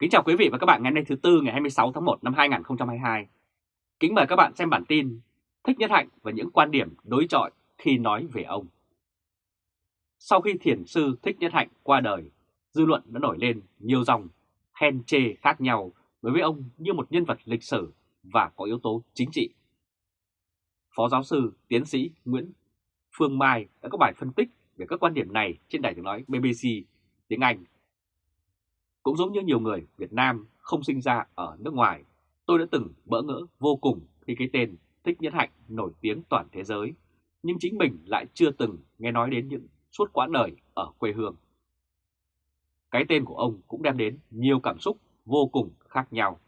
Kính chào quý vị và các bạn ngày hôm nay thứ Tư ngày 26 tháng 1 năm 2022. Kính mời các bạn xem bản tin Thích Nhất Hạnh và những quan điểm đối chọi khi nói về ông. Sau khi thiền sư Thích Nhất Hạnh qua đời, dư luận đã nổi lên nhiều dòng khen chê khác nhau đối với ông như một nhân vật lịch sử và có yếu tố chính trị. Phó giáo sư, tiến sĩ Nguyễn Phương Mai đã có bài phân tích về các quan điểm này trên đài tiếng nói BBC tiếng Anh cũng giống như nhiều người Việt Nam không sinh ra ở nước ngoài, tôi đã từng bỡ ngỡ vô cùng khi cái tên Thích Nhất Hạnh nổi tiếng toàn thế giới, nhưng chính mình lại chưa từng nghe nói đến những suốt quãng đời ở quê hương. Cái tên của ông cũng đem đến nhiều cảm xúc vô cùng khác nhau.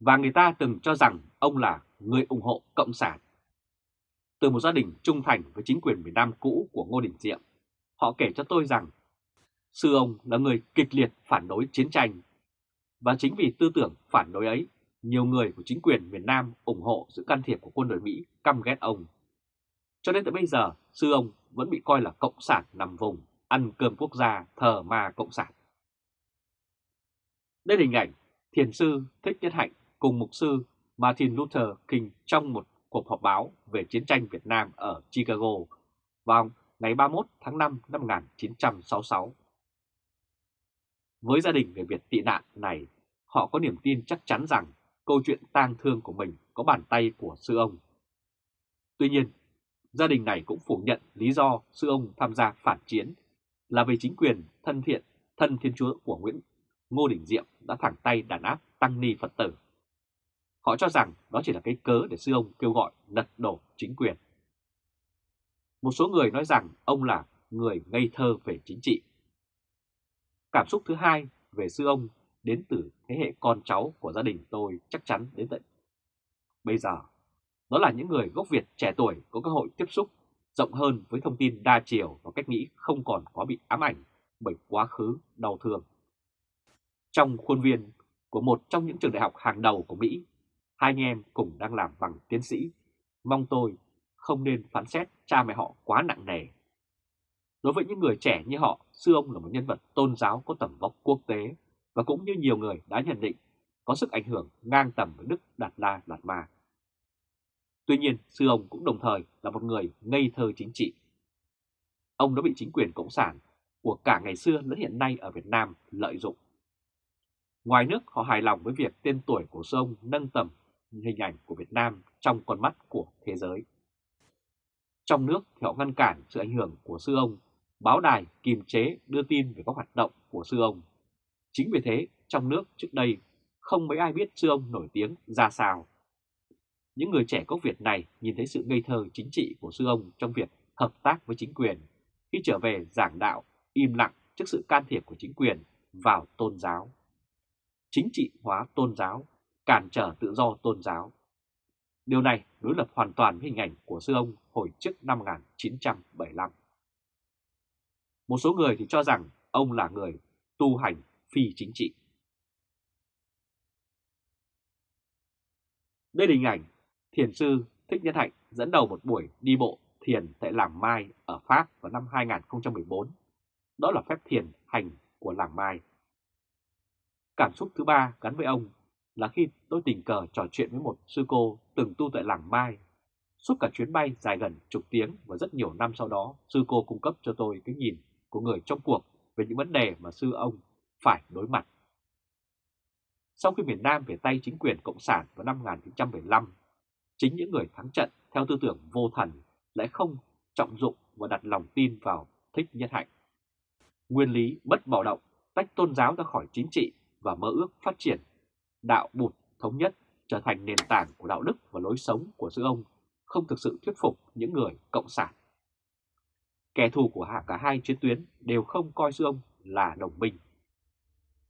Và người ta từng cho rằng ông là người ủng hộ Cộng sản. Từ một gia đình trung thành với chính quyền miền Nam cũ của Ngô Đình Diệm, họ kể cho tôi rằng Sư ông là người kịch liệt phản đối chiến tranh. Và chính vì tư tưởng phản đối ấy, nhiều người của chính quyền miền Nam ủng hộ sự can thiệp của quân đội Mỹ căm ghét ông. Cho đến tới bây giờ, sư ông vẫn bị coi là cộng sản nằm vùng, ăn cơm quốc gia, thờ ma cộng sản. Đây là hình ảnh thiền sư Thích Nhất Hạnh cùng mục sư Martin Luther King trong một cuộc họp báo về chiến tranh Việt Nam ở Chicago vào ngày 31 tháng 5 năm 1966. Với gia đình người Việt tị nạn này, họ có niềm tin chắc chắn rằng câu chuyện tang thương của mình có bàn tay của sư ông. Tuy nhiên, gia đình này cũng phủ nhận lý do sư ông tham gia phản chiến là vì chính quyền thân thiện, thân thiên chúa của Nguyễn Ngô Đình Diệm đã thẳng tay đàn áp tăng ni Phật tử. Họ cho rằng đó chỉ là cái cớ để sư ông kêu gọi lật đổ chính quyền. Một số người nói rằng ông là người ngây thơ về chính trị Cảm xúc thứ hai về sư ông đến từ thế hệ con cháu của gia đình tôi chắc chắn đến tận bây giờ. Đó là những người gốc Việt trẻ tuổi có cơ hội tiếp xúc rộng hơn với thông tin đa chiều và cách nghĩ không còn quá bị ám ảnh bởi quá khứ đau thương. Trong khuôn viên của một trong những trường đại học hàng đầu của Mỹ, hai anh em cùng đang làm bằng tiến sĩ, mong tôi không nên phán xét cha mẹ họ quá nặng nề Đối với những người trẻ như họ, sư ông là một nhân vật tôn giáo có tầm vóc quốc tế và cũng như nhiều người đã nhận định có sức ảnh hưởng ngang tầm với Đức Đạt La Đạt Ma. Tuy nhiên, sư ông cũng đồng thời là một người ngây thơ chính trị. Ông đã bị chính quyền Cộng sản của cả ngày xưa lẫn hiện nay ở Việt Nam lợi dụng. Ngoài nước, họ hài lòng với việc tên tuổi của sư ông nâng tầm hình ảnh của Việt Nam trong con mắt của thế giới. Trong nước thì họ ngăn cản sự ảnh hưởng của sư ông báo đài kiềm chế đưa tin về các hoạt động của sư ông. Chính vì thế, trong nước trước đây không mấy ai biết sư ông nổi tiếng ra sao. Những người trẻ gốc Việt này nhìn thấy sự ngây thơ chính trị của sư ông trong việc hợp tác với chính quyền khi trở về giảng đạo im lặng trước sự can thiệp của chính quyền vào tôn giáo. Chính trị hóa tôn giáo, cản trở tự do tôn giáo. Điều này đối lập hoàn toàn với hình ảnh của sư ông hồi trước năm 1975. Một số người thì cho rằng ông là người tu hành phi chính trị. Đây là hình ảnh thiền sư Thích Nhất Hạnh dẫn đầu một buổi đi bộ thiền tại Làng Mai ở Pháp vào năm 2014. Đó là phép thiền hành của Làng Mai. Cảm xúc thứ ba gắn với ông là khi tôi tình cờ trò chuyện với một sư cô từng tu tại Làng Mai. Suốt cả chuyến bay dài gần chục tiếng và rất nhiều năm sau đó, sư cô cung cấp cho tôi cái nhìn của người trong cuộc về những vấn đề mà sư ông phải đối mặt. Sau khi miền Nam về tay chính quyền Cộng sản vào năm 1975, chính những người thắng trận theo tư tưởng vô thần lại không trọng dụng và đặt lòng tin vào thích nhất hạnh. Nguyên lý bất bạo động tách tôn giáo ra khỏi chính trị và mơ ước phát triển đạo bụt thống nhất trở thành nền tảng của đạo đức và lối sống của sư ông không thực sự thuyết phục những người cộng sản. Kẻ thù của cả hai chiến tuyến đều không coi sư ông là đồng minh.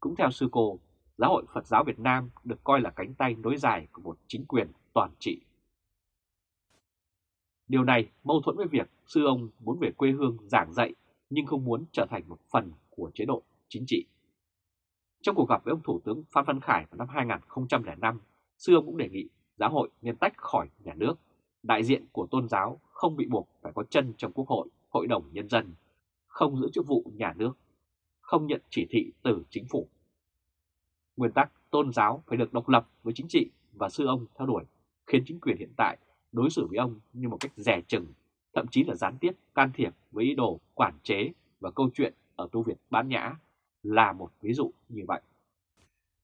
Cũng theo sư cô, Giáo hội Phật giáo Việt Nam được coi là cánh tay nối dài của một chính quyền toàn trị. Điều này mâu thuẫn với việc sư ông muốn về quê hương giảng dạy nhưng không muốn trở thành một phần của chế độ chính trị. Trong cuộc gặp với ông Thủ tướng Phan Văn Khải vào năm 2005, sư ông cũng đề nghị giáo hội nên tách khỏi nhà nước, đại diện của tôn giáo không bị buộc phải có chân trong quốc hội Hội đồng Nhân dân, không giữ chức vụ nhà nước, không nhận chỉ thị từ chính phủ. Nguyên tắc tôn giáo phải được độc lập với chính trị và sư ông theo đuổi, khiến chính quyền hiện tại đối xử với ông như một cách rẻ chừng, thậm chí là gián tiếp can thiệp với ý đồ quản chế và câu chuyện ở tu viện Bán Nhã là một ví dụ như vậy.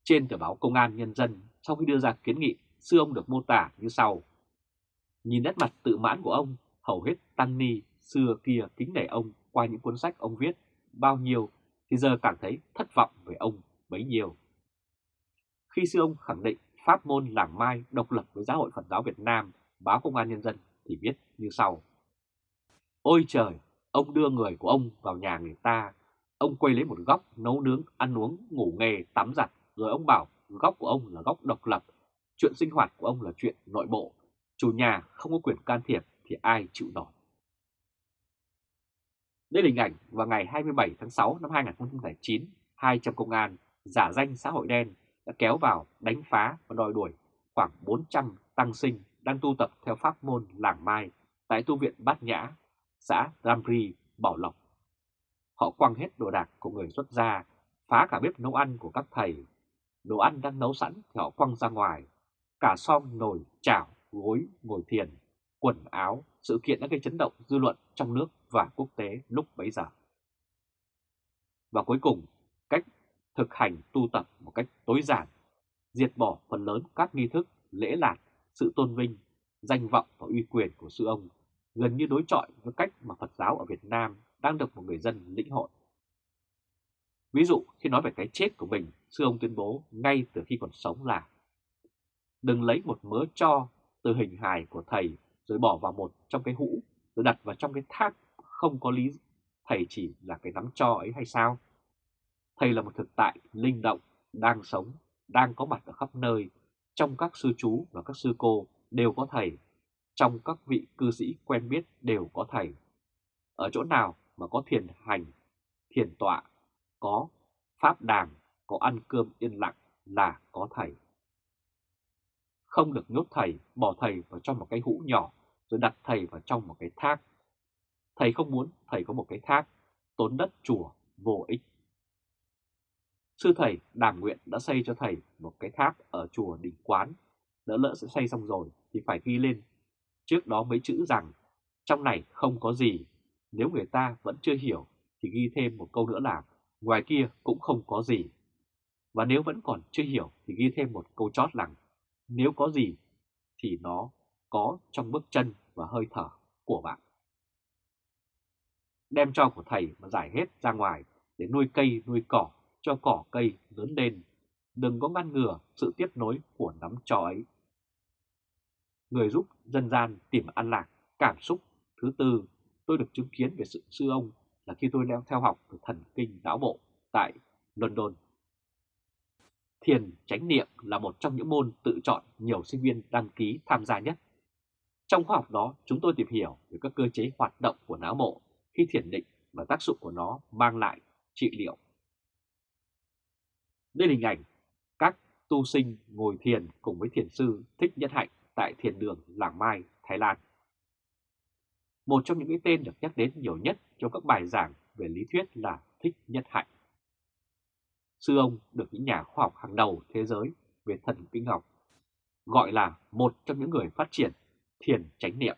Trên tờ báo Công an Nhân dân, sau khi đưa ra kiến nghị, sư ông được mô tả như sau. Nhìn nét mặt tự mãn của ông, hầu hết tăng ni xưa kia kính nể ông qua những cuốn sách ông viết bao nhiêu thì giờ cảm thấy thất vọng về ông bấy nhiêu. Khi sư ông khẳng định pháp môn làng mai độc lập với giáo hội Phật giáo Việt Nam, báo Công an Nhân dân thì viết như sau. Ôi trời, ông đưa người của ông vào nhà người ta, ông quay lấy một góc nấu nướng, ăn uống, ngủ nghề, tắm giặt, rồi ông bảo góc của ông là góc độc lập, chuyện sinh hoạt của ông là chuyện nội bộ, chủ nhà không có quyền can thiệp thì ai chịu nổi. Đây là hình ảnh vào ngày 27 tháng 6 năm 2009, hai trong công an giả danh xã hội đen đã kéo vào đánh phá và đòi đuổi khoảng 400 tăng sinh đang tu tập theo pháp môn làng mai tại tu viện Bát Nhã, xã Ramri, Bảo Lộc. Họ quăng hết đồ đạc của người xuất gia, phá cả bếp nấu ăn của các thầy. Đồ ăn đang nấu sẵn thì họ quăng ra ngoài, cả song nồi, chảo, gối, ngồi thiền, quần áo, sự kiện đã gây chấn động dư luận trong nước và quốc tế lúc bấy giờ. Và cuối cùng, cách thực hành tu tập một cách tối giản, diệt bỏ phần lớn các nghi thức, lễ lạt, sự tôn vinh, danh vọng và uy quyền của sư ông gần như đối chọi với cách mà Phật giáo ở Việt Nam đang được một người dân lĩnh hội. Ví dụ khi nói về cái chết của mình, sư ông tuyên bố ngay từ khi còn sống là Đừng lấy một mớ cho từ hình hài của thầy rồi bỏ vào một trong cái hũ rồi đặt vào trong cái thác không có lý thầy chỉ là cái nắm cho ấy hay sao? Thầy là một thực tại linh động, đang sống, đang có mặt ở khắp nơi, trong các sư chú và các sư cô đều có thầy, trong các vị cư sĩ quen biết đều có thầy. Ở chỗ nào mà có thiền hành, thiền tọa, có pháp đàng, có ăn cơm yên lặng là có thầy. Không được nhốt thầy, bỏ thầy vào trong một cái hũ nhỏ rồi đặt thầy vào trong một cái thác. Thầy không muốn thầy có một cái thác, tốn đất chùa, vô ích. Sư thầy đàm nguyện đã xây cho thầy một cái tháp ở chùa Đình Quán. Đỡ lỡ sẽ xây xong rồi thì phải ghi lên. Trước đó mấy chữ rằng trong này không có gì. Nếu người ta vẫn chưa hiểu thì ghi thêm một câu nữa là ngoài kia cũng không có gì. Và nếu vẫn còn chưa hiểu thì ghi thêm một câu chót rằng nếu có gì thì nó có trong bước chân và hơi thở của bạn. Đem cho của thầy mà giải hết ra ngoài để nuôi cây nuôi cỏ cho cỏ cây lớn lên, đừng có ngăn ngừa sự tiếp nối của nắm trò ấy. Người giúp dân gian tìm an lạc, cảm xúc. Thứ tư, tôi được chứng kiến về sự sư ông là khi tôi leo theo học về thần kinh não bộ tại London. Thiền chánh niệm là một trong những môn tự chọn nhiều sinh viên đăng ký tham gia nhất. Trong khoa học đó, chúng tôi tìm hiểu về các cơ chế hoạt động của não bộ khi thiền định và tác dụng của nó mang lại trị liệu. Đây là hình ảnh các tu sinh ngồi thiền cùng với thiền sư Thích Nhất Hạnh tại thiền đường Làng Mai, Thái Lan. Một trong những cái tên được nhắc đến nhiều nhất trong các bài giảng về lý thuyết là Thích Nhất Hạnh. Sư ông được những nhà khoa học hàng đầu thế giới về thần kinh học gọi là một trong những người phát triển thiền chánh niệm.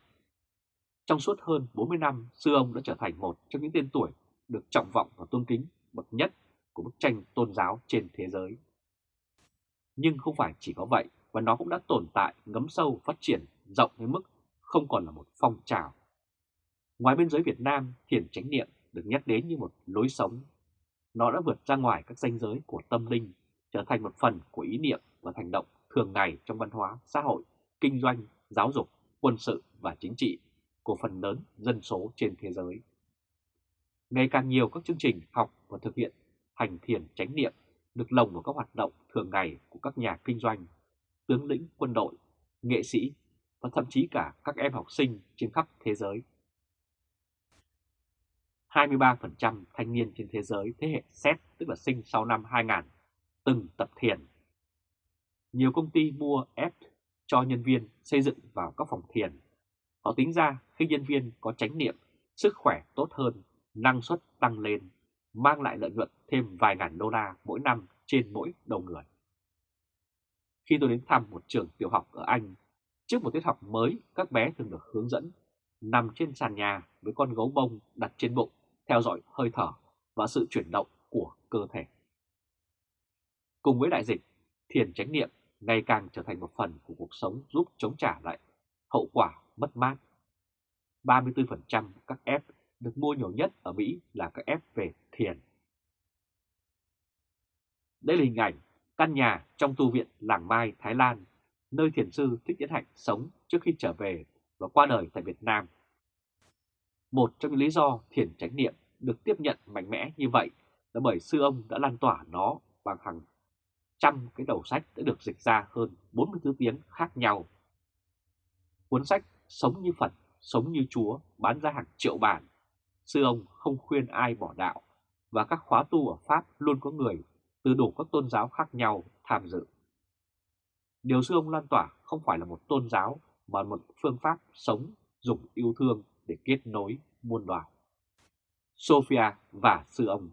Trong suốt hơn 40 năm, sư ông đã trở thành một trong những tên tuổi được trọng vọng và tôn kính bậc nhất của bức tranh tôn giáo trên thế giới. Nhưng không phải chỉ có vậy, và nó cũng đã tồn tại ngấm sâu phát triển rộng đến mức không còn là một phong trào. Ngoài biên giới Việt Nam, thiền chánh niệm được nhắc đến như một lối sống. Nó đã vượt ra ngoài các danh giới của tâm linh, trở thành một phần của ý niệm và hành động thường ngày trong văn hóa, xã hội, kinh doanh, giáo dục, quân sự và chính trị của phần lớn dân số trên thế giới. Ngày càng nhiều các chương trình học và thực hiện hành thiền chánh niệm được lồng vào các hoạt động thường ngày của các nhà kinh doanh, tướng lĩnh quân đội, nghệ sĩ và thậm chí cả các em học sinh trên khắp thế giới. 23% thanh niên trên thế giới thế hệ Z tức là sinh sau năm 2000 từng tập thiền. Nhiều công ty mua ép cho nhân viên xây dựng vào các phòng thiền. Họ tính ra khi nhân viên có chánh niệm, sức khỏe tốt hơn, năng suất tăng lên mang lại lợi nhuận thêm vài ngàn đô la mỗi năm trên mỗi đầu người. Khi tôi đến thăm một trường tiểu học ở Anh, trước một tiết học mới các bé thường được hướng dẫn nằm trên sàn nhà với con gấu bông đặt trên bụng, theo dõi hơi thở và sự chuyển động của cơ thể. Cùng với đại dịch, thiền chánh niệm ngày càng trở thành một phần của cuộc sống giúp chống trả lại hậu quả mất mát. 34% các F được mua nhiều nhất ở Mỹ là các F về thiền. Đây là hình ảnh căn nhà trong tu viện Làng Mai, Thái Lan, nơi thiền sư Thích Nhất Hạnh sống trước khi trở về và qua đời tại Việt Nam. Một trong những lý do thiền chánh niệm được tiếp nhận mạnh mẽ như vậy là bởi sư ông đã lan tỏa nó bằng hàng trăm cái đầu sách đã được dịch ra hơn 40 thứ tiếng khác nhau. Cuốn sách Sống như Phật, Sống như Chúa bán ra hàng triệu bản. Sư ông không khuyên ai bỏ đạo và các khóa tu ở Pháp luôn có người từ đủ các tôn giáo khác nhau tham dự. Điều sư ông lan tỏa không phải là một tôn giáo mà một phương pháp sống dùng yêu thương để kết nối muôn loài. Sophia và sư ông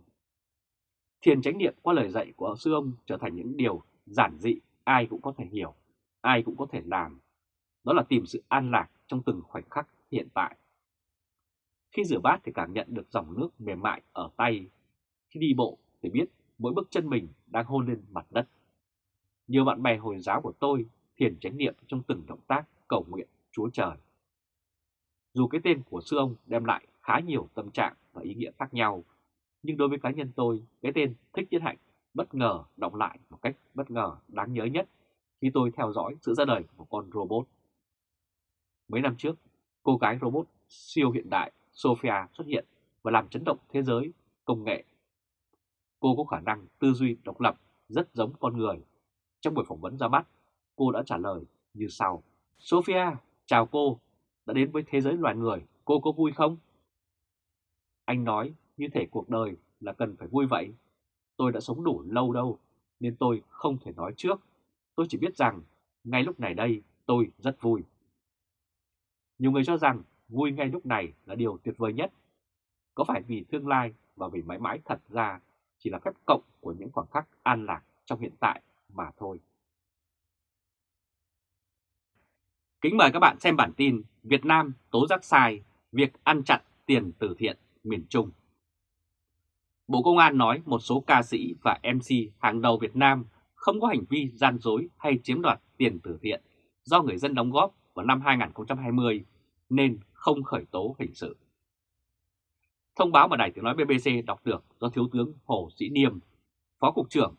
Thiền chánh niệm qua lời dạy của sư ông trở thành những điều giản dị ai cũng có thể hiểu, ai cũng có thể làm. Đó là tìm sự an lạc trong từng khoảnh khắc hiện tại. Khi rửa bát thì cảm nhận được dòng nước mềm mại ở tay. Khi đi bộ thì biết mỗi bước chân mình đang hôn lên mặt đất. Nhiều bạn bè Hồi giáo của tôi thiền chánh niệm trong từng động tác cầu nguyện Chúa Trời. Dù cái tên của sư ông đem lại khá nhiều tâm trạng và ý nghĩa khác nhau, nhưng đối với cá nhân tôi, cái tên Thích Nhất Hạnh bất ngờ động lại một cách bất ngờ đáng nhớ nhất khi tôi theo dõi sự ra đời của một con robot. Mấy năm trước, cô gái robot siêu hiện đại Sophia xuất hiện và làm chấn động thế giới công nghệ. Cô có khả năng tư duy độc lập rất giống con người. Trong buổi phỏng vấn ra mắt, cô đã trả lời như sau. Sophia, chào cô, đã đến với thế giới loài người, cô có vui không? Anh nói như thể cuộc đời là cần phải vui vậy. Tôi đã sống đủ lâu đâu, nên tôi không thể nói trước. Tôi chỉ biết rằng, ngay lúc này đây, tôi rất vui. Nhiều người cho rằng vui ngay lúc này là điều tuyệt vời nhất. Có phải vì tương lai và vì mãi mãi thật ra chỉ là phép cộng của những khoảng khắc an lạc trong hiện tại mà thôi. Kính mời các bạn xem bản tin Việt Nam tố giác sai, việc ăn chặn tiền từ thiện miền Trung. Bộ Công an nói một số ca sĩ và MC hàng đầu Việt Nam không có hành vi gian dối hay chiếm đoạt tiền từ thiện do người dân đóng góp vào năm 2020 nên không khởi tố hình sự. Thông báo mà Đài Tiếng Nói BBC đọc được do Thiếu tướng Hồ Sĩ Niêm, Phó Cục trưởng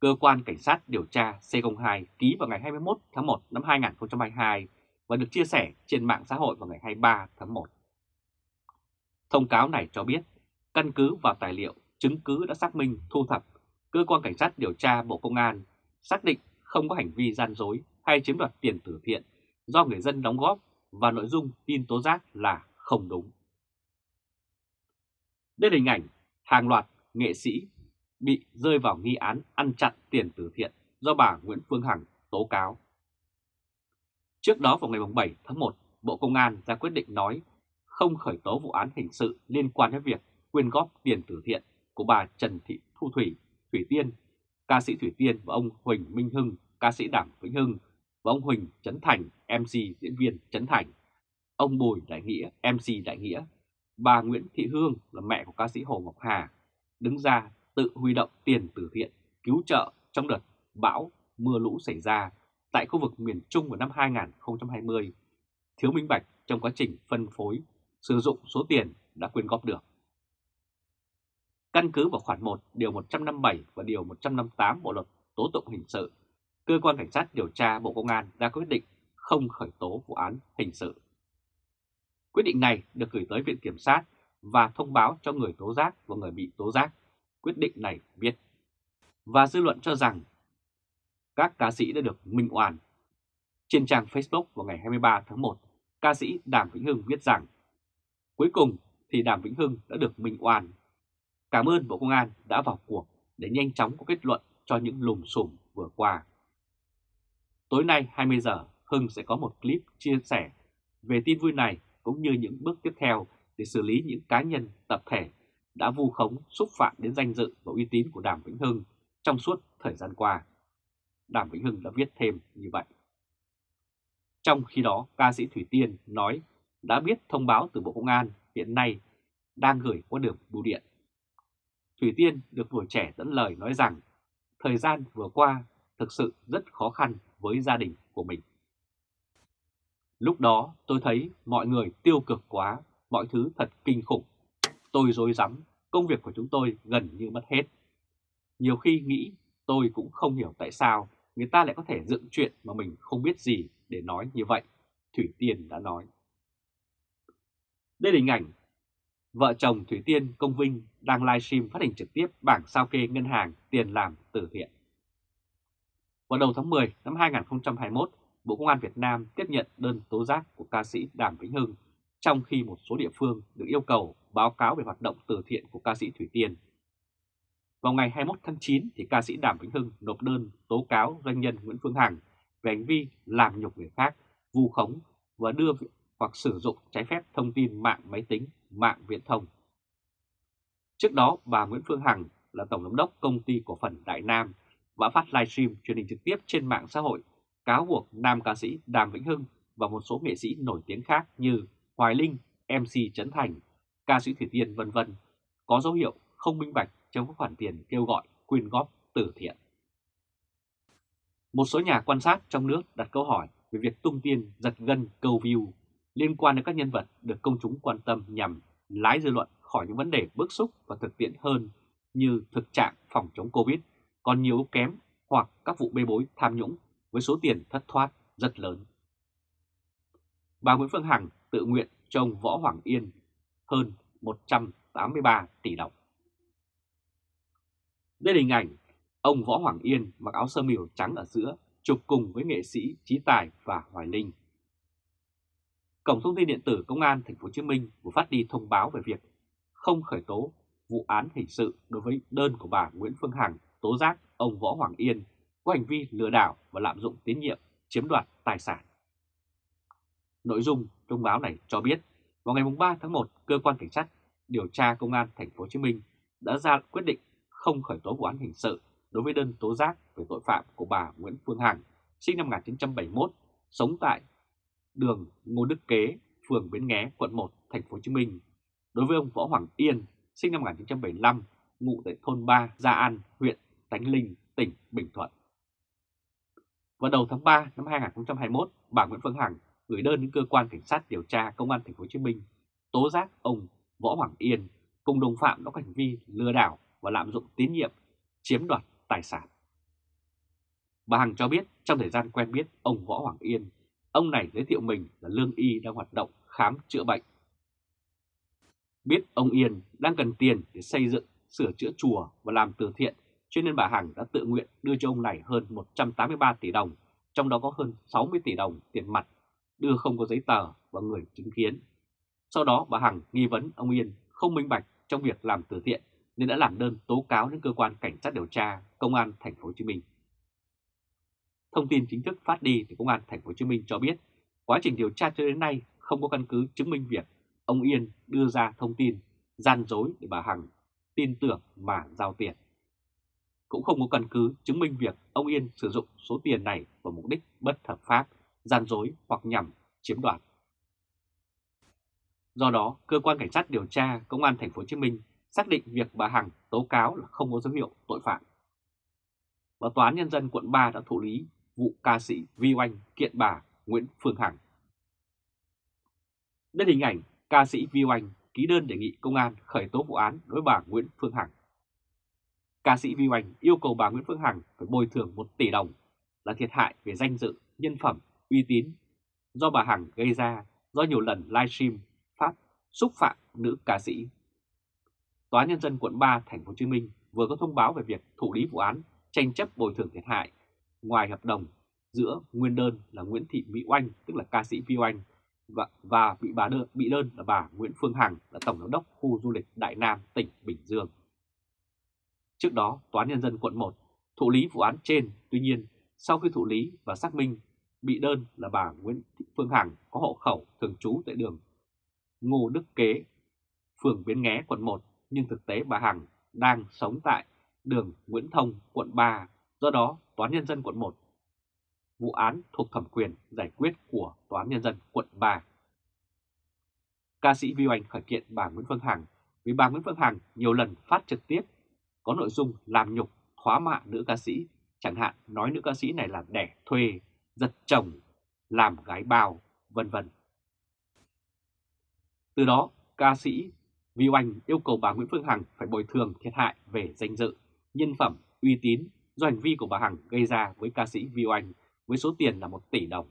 Cơ quan Cảnh sát điều tra C02 ký vào ngày 21 tháng 1 năm 2022 và được chia sẻ trên mạng xã hội vào ngày 23 tháng 1. Thông cáo này cho biết, căn cứ vào tài liệu, chứng cứ đã xác minh thu thập, Cơ quan Cảnh sát điều tra Bộ Công an xác định không có hành vi gian dối hay chiếm đoạt tiền từ thiện do người dân đóng góp và nội dung tin tố giác là không đúng. Đây là hình ảnh hàng loạt nghệ sĩ bị rơi vào nghi án ăn chặn tiền từ thiện do bà Nguyễn Phương Hằng tố cáo. Trước đó vào ngày 7 tháng 1, Bộ Công an ra quyết định nói không khởi tố vụ án hình sự liên quan đến việc quyên góp tiền từ thiện của bà Trần Thị Thu Thủy, Thủy Tiên, ca sĩ Thủy Tiên và ông Huỳnh Minh Hưng, ca sĩ Đảng Vĩnh Hưng và ông Huỳnh Trấn Thành, MC diễn viên Trấn Thành, ông Bùi Đại Nghĩa, MC Đại Nghĩa, bà Nguyễn Thị Hương là mẹ của ca sĩ Hồ Ngọc Hà, đứng ra tự huy động tiền từ thiện cứu trợ trong đợt bão mưa lũ xảy ra tại khu vực miền Trung vào năm 2020, thiếu minh bạch trong quá trình phân phối, sử dụng số tiền đã quyên góp được. Căn cứ vào khoản 1 điều 157 và điều 158 Bộ luật tố tụng hình sự, cơ quan cảnh sát điều tra Bộ Công an ra quyết định không khởi tố vụ án hình sự. Quyết định này được gửi tới Viện Kiểm sát và thông báo cho người tố giác và người bị tố giác quyết định này viết. Và dư luận cho rằng các ca sĩ đã được minh oan. Trên trang Facebook vào ngày 23 tháng 1, ca sĩ Đàm Vĩnh Hưng viết rằng Cuối cùng thì Đàm Vĩnh Hưng đã được minh oan. Cảm ơn Bộ Công an đã vào cuộc để nhanh chóng có kết luận cho những lùm xùm vừa qua. Tối nay 20 giờ, Hưng sẽ có một clip chia sẻ về tin vui này cũng như những bước tiếp theo để xử lý những cá nhân, tập thể đã vu khống xúc phạm đến danh dự và uy tín của Đàm Vĩnh Hưng trong suốt thời gian qua. Đàm Vĩnh Hưng đã viết thêm như vậy. Trong khi đó, ca sĩ Thủy Tiên nói đã biết thông báo từ Bộ Công an hiện nay đang gửi qua đường bưu điện. Thủy Tiên được tuổi trẻ dẫn lời nói rằng thời gian vừa qua thực sự rất khó khăn với gia đình của mình. Lúc đó tôi thấy mọi người tiêu cực quá, mọi thứ thật kinh khủng. Tôi rối rắm, công việc của chúng tôi gần như mất hết. Nhiều khi nghĩ tôi cũng không hiểu tại sao người ta lại có thể dựng chuyện mà mình không biết gì để nói như vậy, Thủy Tiên đã nói. Đây là hình ảnh vợ chồng Thủy Tiên Công Vinh đang livestream phát hình trực tiếp bảng sao kê ngân hàng tiền làm từ thiện. Vào đầu tháng 10 năm 2021, Bộ Công an Việt Nam tiếp nhận đơn tố giác của ca sĩ Đàm Vĩnh Hưng, trong khi một số địa phương được yêu cầu báo cáo về hoạt động từ thiện của ca sĩ Thủy Tiên. Vào ngày 21 tháng 9, thì ca sĩ Đàm Vĩnh Hưng nộp đơn tố cáo doanh nhân Nguyễn Phương Hằng về hành vi làm nhục người khác, vu khống và đưa hoặc sử dụng trái phép thông tin mạng máy tính, mạng viễn thông. Trước đó, bà Nguyễn Phương Hằng là Tổng giám đốc công ty cổ phần Đại Nam và phát livestream truyền hình trực tiếp trên mạng xã hội cáo buộc nam ca sĩ Đàm Vĩnh Hưng và một số nghệ sĩ nổi tiếng khác như Hoài Linh, MC Trấn Thành, ca sĩ Thủy Tiên vân vân có dấu hiệu không minh bạch trong các khoản tiền kêu gọi quyên góp từ thiện. Một số nhà quan sát trong nước đặt câu hỏi về việc tung tiền giật gân câu view liên quan đến các nhân vật được công chúng quan tâm nhằm lái dư luận khỏi những vấn đề bức xúc và thực tiễn hơn như thực trạng phòng chống Covid còn nhiều kém hoặc các vụ bê bối, tham nhũng với số tiền thất thoát rất lớn. Bà Nguyễn Phương Hằng tự nguyện cho ông Võ Hoàng Yên hơn 183 tỷ đồng. Đây là hình ảnh ông Võ Hoàng Yên mặc áo sơ mi trắng ở giữa, chụp cùng với nghệ sĩ Trí Tài và Hoài Linh. Cổng thông tin điện tử Công an Thành phố Hồ Chí Minh vừa phát đi thông báo về việc không khởi tố vụ án hình sự đối với đơn của bà Nguyễn Phương Hằng tố giác ông Võ Hoàng Yên có hành vi lừa đảo và lạm dụng tín nhiệm chiếm đoạt tài sản. Nội dung thông báo này cho biết, vào ngày 3 tháng 1, cơ quan cảnh sát điều tra công an thành phố Hồ Chí Minh đã ra quyết định không khởi tố vụ án hình sự đối với đơn tố giác về tội phạm của bà Nguyễn Phương Hằng, sinh năm 1971, sống tại đường Ngô Đức Kế, phường Bến Nghé, quận 1, thành phố Hồ Chí Minh. Đối với ông Võ Hoàng Yên, sinh năm 1975, ngụ tại thôn 3, Gia An, huyện Tánh Linh, tỉnh Bình Thuận. Vào đầu tháng 3 năm 2021, bà Nguyễn Phương Hằng gửi đơn đến cơ quan cảnh sát điều tra công an thành phố Hồ Chí Minh tố giác ông Võ Hoàng Yên cùng đồng phạm đã có hành vi lừa đảo và lạm dụng tín nhiệm, chiếm đoạt tài sản. Bà Hằng cho biết trong thời gian quen biết ông Võ Hoàng Yên, ông này giới thiệu mình là lương y đang hoạt động khám chữa bệnh. Biết ông Yên đang cần tiền để xây dựng, sửa chữa chùa và làm từ thiện cho nên bà Hằng đã tự nguyện đưa cho ông này hơn 183 tỷ đồng, trong đó có hơn 60 tỷ đồng tiền mặt, đưa không có giấy tờ và người chứng kiến. Sau đó bà Hằng nghi vấn ông Yên không minh bạch trong việc làm từ thiện nên đã làm đơn tố cáo đến cơ quan cảnh sát điều tra công an thành phố Hồ Chí Minh. Thông tin chính thức phát đi từ công an thành phố Hồ Chí Minh cho biết, quá trình điều tra cho đến nay không có căn cứ chứng minh việc ông Yên đưa ra thông tin gian dối để bà Hằng tin tưởng mà giao tiền cũng không có căn cứ chứng minh việc ông Yên sử dụng số tiền này vào mục đích bất hợp pháp, gian dối hoặc nhằm chiếm đoạt. Do đó, cơ quan cảnh sát điều tra công an thành phố Hồ Chí Minh xác định việc bà Hằng tố cáo là không có dấu hiệu tội phạm. Và tòa án nhân dân quận 3 đã thụ lý vụ ca sĩ Vi Oanh kiện bà Nguyễn Phương Hằng. Đây hình ảnh ca sĩ Vi Oanh ký đơn đề nghị công an khởi tố vụ án đối bà Nguyễn Phương Hằng ca sĩ Vi Oanh yêu cầu bà Nguyễn Phương Hằng phải bồi thường 1 tỷ đồng là thiệt hại về danh dự, nhân phẩm, uy tín do bà Hằng gây ra do nhiều lần livestream phát xúc phạm nữ ca sĩ. Tòa nhân dân quận 3 thành phố Hồ Chí Minh vừa có thông báo về việc thụ lý vụ án tranh chấp bồi thường thiệt hại ngoài hợp đồng giữa nguyên đơn là Nguyễn Thị Mỹ Oanh tức là ca sĩ Vi Oanh và, và bị bà đơn bị đơn là bà Nguyễn Phương Hằng là tổng giám đốc khu du lịch Đại Nam tỉnh Bình Dương. Trước đó, Tòa án Nhân dân quận 1 thụ lý vụ án trên, tuy nhiên sau khi thụ lý và xác minh bị đơn là bà Nguyễn Thị Phương Hằng có hộ khẩu thường trú tại đường Ngô Đức Kế, phường Bến Nghé, quận 1, nhưng thực tế bà Hằng đang sống tại đường Nguyễn Thông, quận 3. Do đó, Tòa án Nhân dân quận 1 vụ án thuộc thẩm quyền giải quyết của Tòa án Nhân dân quận 3. Ca sĩ Vi Oanh khởi kiện bà Nguyễn Phương Hằng vì bà Nguyễn Phương Hằng nhiều lần phát trực tiếp có nội dung làm nhục, thóa mạ nữ ca sĩ, chẳng hạn nói nữ ca sĩ này là đẻ thuê, giật chồng, làm gái bao, vân vân. Từ đó, ca sĩ Vi Oanh yêu cầu bà Nguyễn Phương Hằng phải bồi thường thiệt hại về danh dự, nhân phẩm, uy tín do hành vi của bà Hằng gây ra với ca sĩ Vi Oanh với số tiền là 1 tỷ đồng.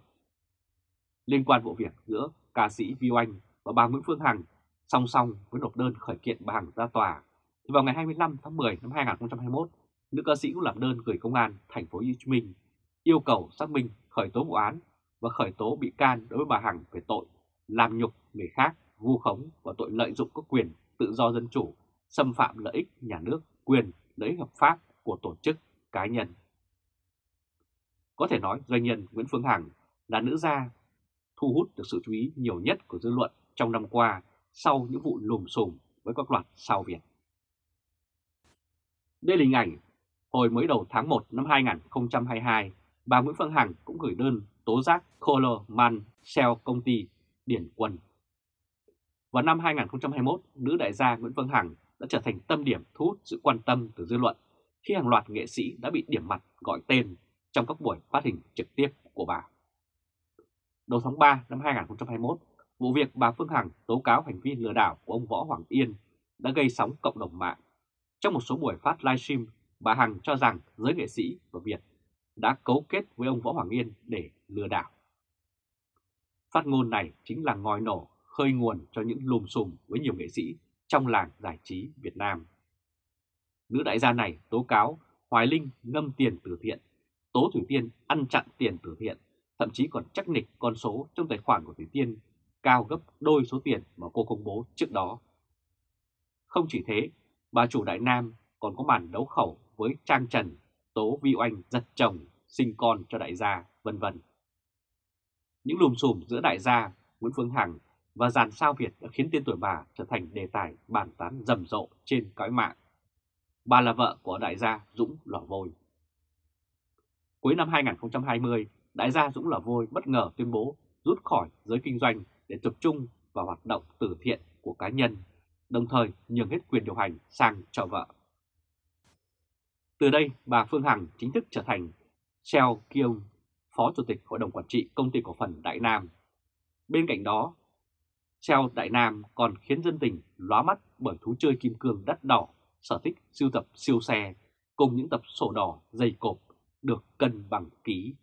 Liên quan vụ việc giữa ca sĩ Vi Oanh và bà Nguyễn Phương Hằng song song với nộp đơn khởi kiện bà Hằng ra tòa, thì vào ngày 25 tháng 10 năm 2021, nữ ca sĩ cũng làm đơn gửi công an thành phố Hồ Chí Minh yêu cầu xác minh khởi tố vụ án và khởi tố bị can đối với bà Hằng về tội làm nhục người khác, vu khống và tội lợi dụng các quyền tự do dân chủ, xâm phạm lợi ích nhà nước, quyền lợi ích hợp pháp của tổ chức cá nhân. Có thể nói doanh nhân Nguyễn Phương Hằng là nữ gia thu hút được sự chú ý nhiều nhất của dư luận trong năm qua sau những vụ lùm xùm với các loạt sao Việt. Đây là hình ảnh hồi mới đầu tháng 1 năm 2022, bà Nguyễn Phương Hằng cũng gửi đơn tố giác Coleman Shell công ty Điển Quân. Vào năm 2021, nữ đại gia Nguyễn Phương Hằng đã trở thành tâm điểm thu hút sự quan tâm từ dư luận khi hàng loạt nghệ sĩ đã bị điểm mặt gọi tên trong các buổi phát hình trực tiếp của bà. Đầu tháng 3 năm 2021, vụ việc bà Phương Hằng tố cáo hành vi lừa đảo của ông Võ Hoàng Yên đã gây sóng cộng đồng mạng. Trong một số buổi phát livestream, bà Hằng cho rằng giới nghệ sĩ và Việt đã cấu kết với ông Võ Hoàng Yên để lừa đảo. Phát ngôn này chính là ngòi nổ khơi nguồn cho những lùm xùm với nhiều nghệ sĩ trong làng giải trí Việt Nam. Nữ đại gia này tố cáo Hoài Linh ngâm tiền từ thiện, Tố Thủy Tiên ăn chặn tiền từ thiện, thậm chí còn chắc nịch con số trong tài khoản của Thủy Tiên cao gấp đôi số tiền mà cô công bố trước đó. Không chỉ thế, bà chủ Đại Nam còn có màn đấu khẩu với Trang Trần, Tố Vi Oanh giật chồng, sinh con cho đại gia, vân vân. Những lùm xùm giữa đại gia Nguyễn Phương Hằng và dàn sao Việt đã khiến tên tuổi bà trở thành đề tài bàn tán rầm rộ trên cõi mạng. Bà là vợ của đại gia Dũng Lò Vôi. Cuối năm 2020, đại gia Dũng Lò Vôi bất ngờ tuyên bố rút khỏi giới kinh doanh để tập trung vào hoạt động từ thiện của cá nhân, đồng thời nhường hết quyền điều hành sang cho vợ. Từ đây, bà Phương Hằng chính thức trở thành Seo Kyung, Phó Chủ tịch Hội đồng Quản trị Công ty Cổ phần Đại Nam. Bên cạnh đó, Seo Đại Nam còn khiến dân tình lóa mắt bởi thú chơi kim cương đắt đỏ, sở thích siêu tập siêu xe cùng những tập sổ đỏ dày cộp được cân bằng ký